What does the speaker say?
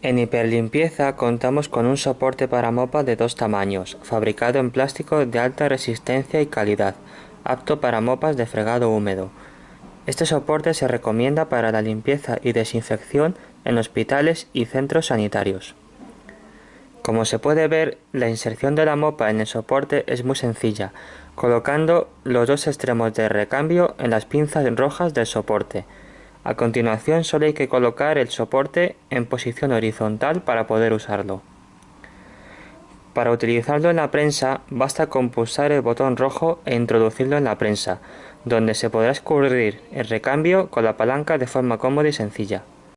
En Hiperlimpieza contamos con un soporte para mopa de dos tamaños, fabricado en plástico de alta resistencia y calidad, apto para mopas de fregado húmedo. Este soporte se recomienda para la limpieza y desinfección en hospitales y centros sanitarios. Como se puede ver, la inserción de la mopa en el soporte es muy sencilla, colocando los dos extremos de recambio en las pinzas rojas del soporte, a continuación solo hay que colocar el soporte en posición horizontal para poder usarlo. Para utilizarlo en la prensa basta con pulsar el botón rojo e introducirlo en la prensa, donde se podrá escurrir el recambio con la palanca de forma cómoda y sencilla.